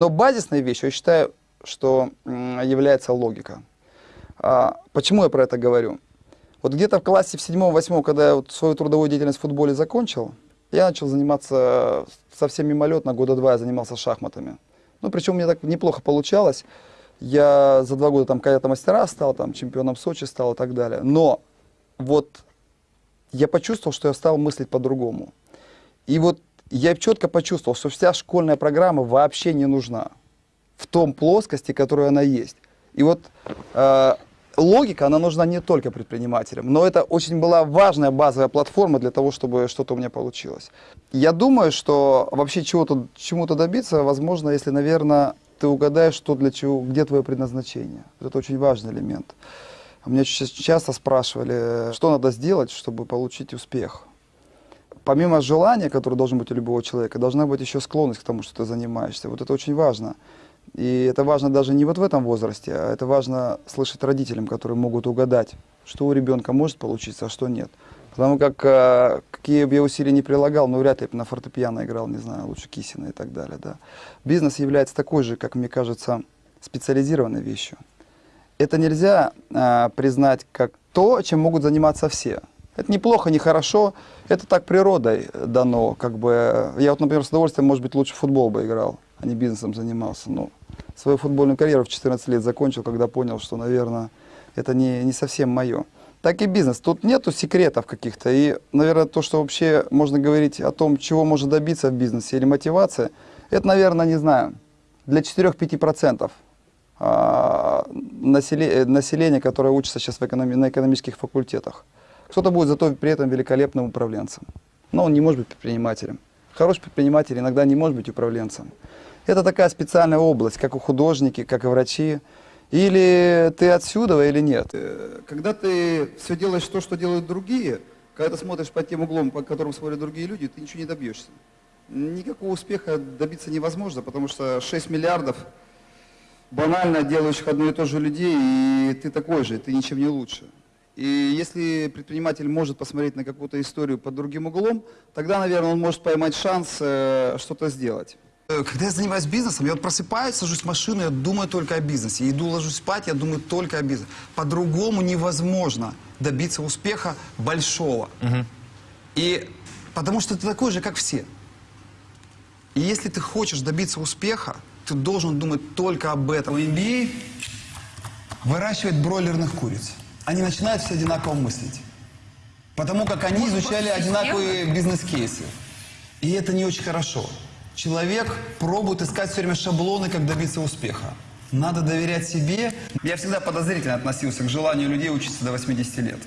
Но базисной вещью, я считаю, что является логика. А, почему я про это говорю? Вот где-то в классе в седьмом-восьмом, когда я вот свою трудовую деятельность в футболе закончил, я начал заниматься совсем мимолетно, года два я занимался шахматами. Ну, причем меня так неплохо получалось. Я за два года там кадета мастера стал, там чемпионом Сочи стал и так далее. Но вот я почувствовал, что я стал мыслить по-другому. И вот я четко почувствовал, что вся школьная программа вообще не нужна в том плоскости, которая она есть. И вот э, логика, она нужна не только предпринимателям, но это очень была важная базовая платформа для того, чтобы что-то у меня получилось. Я думаю, что вообще чего-то, чему-то добиться возможно, если, наверное, ты угадаешь, что для чего, где твое предназначение. Это очень важный элемент. Меня часто спрашивали, что надо сделать, чтобы получить успех. Помимо желания, которое должно быть у любого человека, должна быть еще склонность к тому, что ты занимаешься. Вот это очень важно. И это важно даже не вот в этом возрасте, а это важно слышать родителям, которые могут угадать, что у ребенка может получиться, а что нет. Потому как, э, какие бы я усилия не прилагал, ну, вряд ли бы на фортепиано играл, не знаю, лучше Кисина и так далее, да. Бизнес является такой же, как мне кажется, специализированной вещью. Это нельзя э, признать как то, чем могут заниматься все. Это неплохо, не хорошо, это так природой дано, как бы. Я вот, например, с удовольствием, может быть, лучше футбол бы играл, а не бизнесом занимался. Но свою футбольную карьеру в 14 лет закончил, когда понял, что, наверное, это не, не совсем мое так и бизнес. Тут нету секретов каких-то. И, наверное, то, что вообще можно говорить о том, чего можно добиться в бизнесе или мотивация, это, наверное, не знаю, для 4-5% а, населения, которое учится сейчас в экономи на экономических факультетах. Кто-то будет зато при этом великолепным управленцем. Но он не может быть предпринимателем. Хороший предприниматель иногда не может быть управленцем. Это такая специальная область, как у художники, как и врачи. Или ты отсюда, или нет. Э, когда ты все делаешь то, что делают другие, когда ты смотришь под тем углом, по которому смотрят другие люди, ты ничего не добьешься. Никакого успеха добиться невозможно, потому что 6 миллиардов банально делающих одно и то же людей, и ты такой же, ты ничем не лучше. И если предприниматель может посмотреть на какую-то историю под другим углом, тогда, наверное, он может поймать шанс э, что-то сделать. Э, когда я занимаюсь бизнесом, я вот просыпаюсь, сажусь в машину, я думаю только о бизнесе. иду, ложусь спать, я думаю только о бизнесе. По-другому невозможно добиться успеха большого. Угу. И потому что ты такой же, как все. И если ты хочешь добиться успеха, ты должен думать только об этом. MBA выращивает бройлерных куриц. Они начинают все одинаково мыслить. Потому как они изучали одинаковые бизнес-кейсы. И это не очень хорошо. Человек пробует искать все время шаблоны, как добиться успеха. Надо доверять себе. Я всегда подозрительно относился к желанию людей учиться до 80 лет.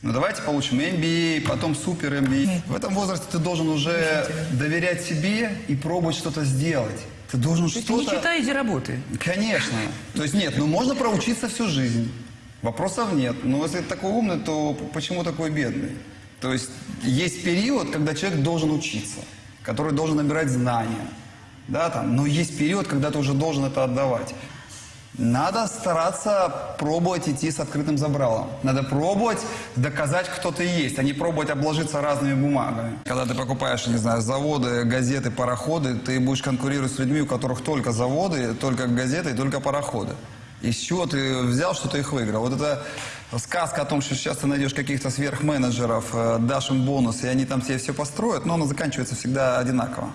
Ну давайте получим MBA, потом супер MBA. В этом возрасте ты должен уже доверять себе и пробовать что-то сделать. Ты должен что-то... не читай, иди работай. Конечно. То есть нет, ну можно проучиться всю жизнь. Вопросов нет. Но если такой умный, то почему такой бедный? То есть есть период, когда человек должен учиться который должен набирать знания. Да, там, но есть период, когда ты уже должен это отдавать. Надо стараться пробовать идти с открытым забралом. Надо пробовать доказать, кто ты есть, а не пробовать обложиться разными бумагами. Когда ты покупаешь, не знаю, заводы, газеты, пароходы, ты будешь конкурировать с людьми, у которых только заводы, только газеты и только пароходы. Из чего ты взял, что ты их выиграл? Вот это сказка о том, что сейчас ты найдешь каких-то сверхменеджеров, э, дашь им бонус, и они там себе все построят, но она заканчивается всегда одинаково.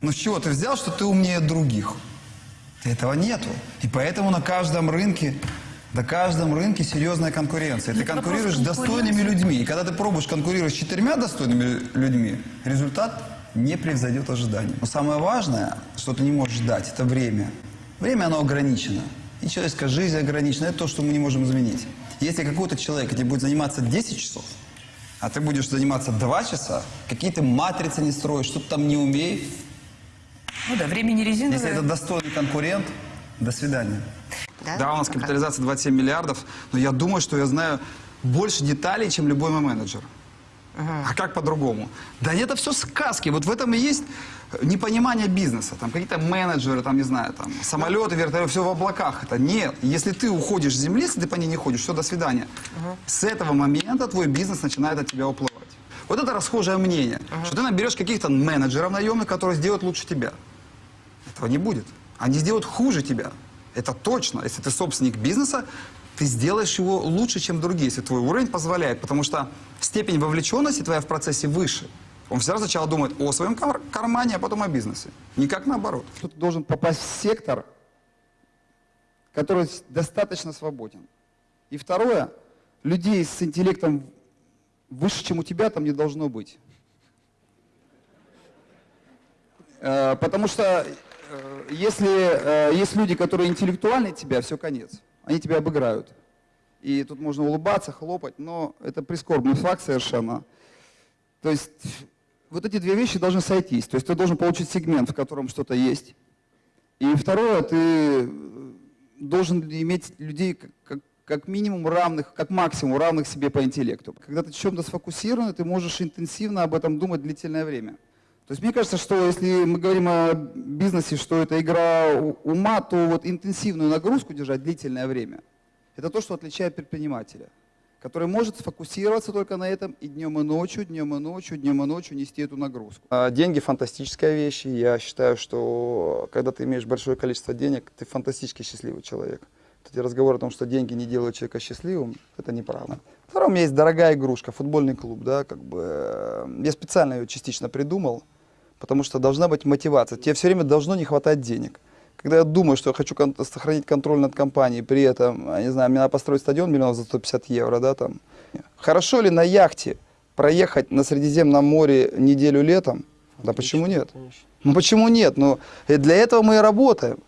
Но с чего ты взял, что ты умнее других? Этого нету. И поэтому на каждом рынке, на каждом рынке серьезная конкуренция. Ты конкурируешь с достойными людьми. И когда ты пробуешь конкурировать с четырьмя достойными людьми, результат не превзойдет ожиданий. Но самое важное, что ты не можешь ждать, это время. Время, оно ограничено. И человеческая жизнь ограничена. Это то, что мы не можем изменить. Если какой-то человек тебе будет заниматься 10 часов, а ты будешь заниматься 2 часа, какие-то матрицы не строишь, что-то там не умеешь. Ну да, время не резиновое. Если это достойный конкурент, до свидания. Да, да у нас капитализация 27 миллиардов, но я думаю, что я знаю больше деталей, чем любой мой менеджер. А как по-другому? Да это все сказки. Вот в этом и есть непонимание бизнеса. Там какие-то менеджеры, там, не знаю, там, самолеты, вертолеты, все в облаках. Это нет. Если ты уходишь с земли, если ты по ней не ходишь, все, до свидания. Угу. С этого момента твой бизнес начинает от тебя уплывать. Вот это расхожее мнение, что ты наберешь каких-то менеджеров наемных, которые сделают лучше тебя. Этого не будет. Они сделают хуже тебя. Это точно. Если ты собственник бизнеса, ты сделаешь его лучше, чем другие, если твой уровень позволяет, потому что степень вовлеченности твоя в процессе выше. Он всегда сначала думает о своем кар- кармане, а потом о бизнесе. Никак наоборот. Ты должен попасть в сектор, который достаточно свободен. И второе, людей с интеллектом выше, чем у тебя, там не должно быть. Э, Потому что э, если э, есть люди, которые интеллектуальнее тебя, все конец. Они тебя обыграют. И тут можно улыбаться, хлопать, но это прискорбный факт совершенно. То есть вот эти две вещи должны сойтись. То есть ты должен получить сегмент, в котором что-то есть. И второе, ты э, должен иметь людей как, как- минимум равных, как максимум равных себе по интеллекту. Когда ты в чем-то сфокусирован, ты можешь интенсивно об этом думать длительное время. То есть мне кажется, что если мы говорим о бизнесе, что это игра ума, то вот интенсивную нагрузку держать длительное время, это то, что отличает предпринимателя, который может сфокусироваться только на этом и днем и ночью, днем и ночью, днем и ночью нести эту нагрузку. А, Деньги фантастическая вещь, я считаю, что когда ты имеешь большое количество денег, ты фантастически счастливый человек. Вот Эти разговоры о том, что деньги не делают человека счастливым, это неправда. Второе, у меня есть дорогая игрушка, футбольный клуб, да, как бы. э, Я специально ее частично придумал, потому что должна быть мотивация. Тебе все время должно не хватать денег. Когда я думаю, что я хочу кон- сохранить контроль над компанией, при этом, я не знаю, мне надо построить стадион миллионов за 150 евро, да, там. Хорошо ли на яхте проехать на Средиземном море неделю летом? Да почему нет? Ну почему нет? Ну, для этого мы и работаем.